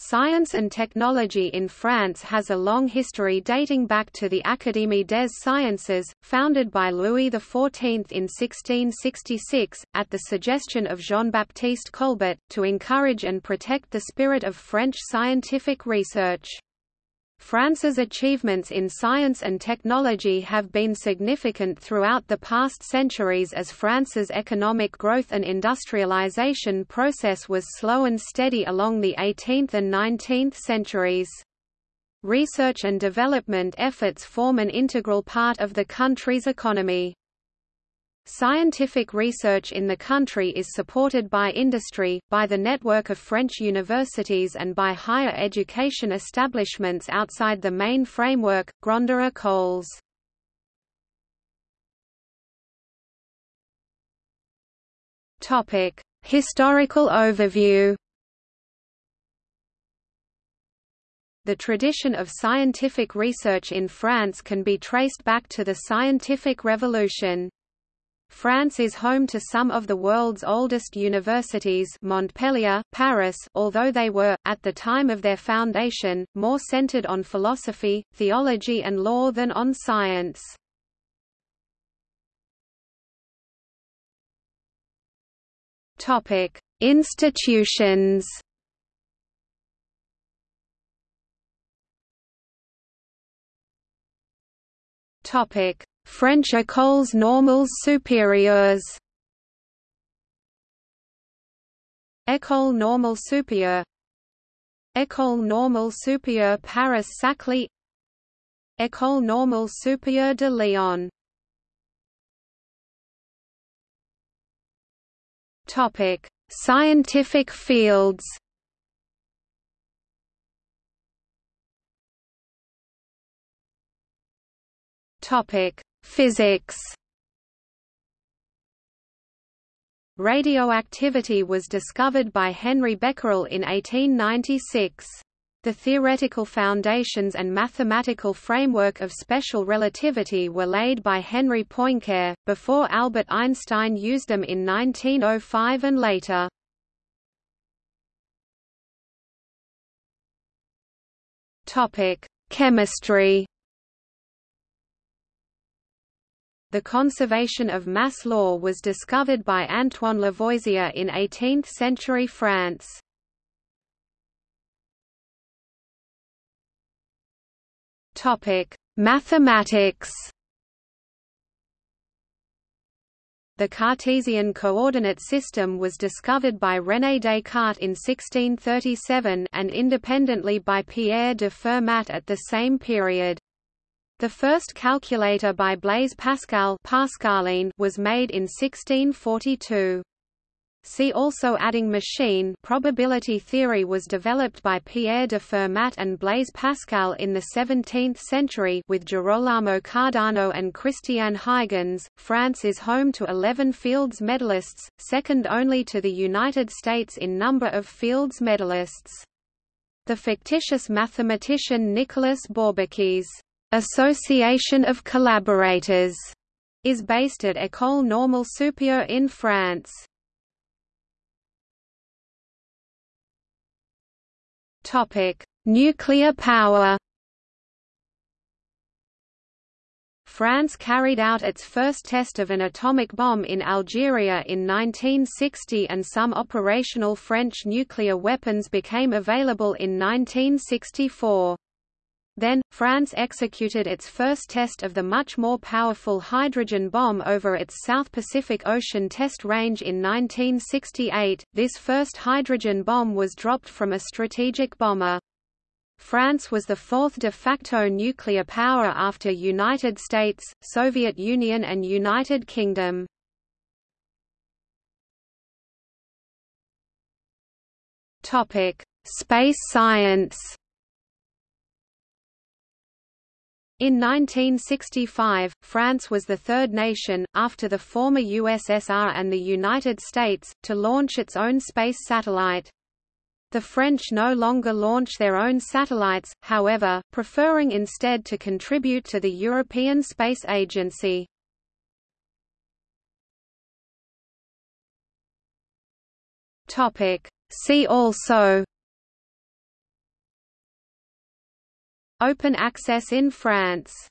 Science and technology in France has a long history dating back to the Académie des Sciences, founded by Louis XIV in 1666, at the suggestion of Jean-Baptiste Colbert, to encourage and protect the spirit of French scientific research. France's achievements in science and technology have been significant throughout the past centuries as France's economic growth and industrialization process was slow and steady along the 18th and 19th centuries. Research and development efforts form an integral part of the country's economy. Scientific research in the country is supported by industry, by the network of French universities and by higher education establishments outside the main framework, Grandes Écoles. Historical overview The tradition of scientific research in France can be traced back to the scientific revolution. France is home to some of the world's oldest universities Montpellier, Paris although they were, at the time of their foundation, more centered on philosophy, theology and law than on science. Institutions French écoles normales supérieures. École normale supérieure. École normale supérieure Paris-Saclay École normale supérieure de Lyon. Topic: Scientific fields. Topic: Physics Radioactivity was discovered by Henry Becquerel in 1896. The theoretical foundations and mathematical framework of special relativity were laid by Henri Poincare, before Albert Einstein used them in 1905 and later. Chemistry The conservation of mass law was discovered by Antoine Lavoisier in 18th-century France. Mathematics. The Cartesian coordinate system was discovered by René Descartes in 1637 and independently by Pierre de Fermat at the same period. The first calculator by Blaise Pascal Pascaline was made in 1642. See also adding machine probability theory was developed by Pierre de Fermat and Blaise Pascal in the 17th century with Girolamo Cardano and Christian Huygens. France is home to 11 Fields medalists, second only to the United States in number of Fields medalists. The fictitious mathematician Nicolas Bourbaki's Association of Collaborators is based at École Normale Supérieure in France. Topic: Nuclear power. France carried out its first test of an atomic bomb in Algeria in 1960 and some operational French nuclear weapons became available in 1964. Then, France executed its first test of the much more powerful hydrogen bomb over its South Pacific Ocean test range in 1968. This first hydrogen bomb was dropped from a strategic bomber. France was the fourth de facto nuclear power after United States, Soviet Union and United Kingdom. Topic: Space science In 1965, France was the third nation, after the former USSR and the United States, to launch its own space satellite. The French no longer launch their own satellites, however, preferring instead to contribute to the European Space Agency. See also Open access in France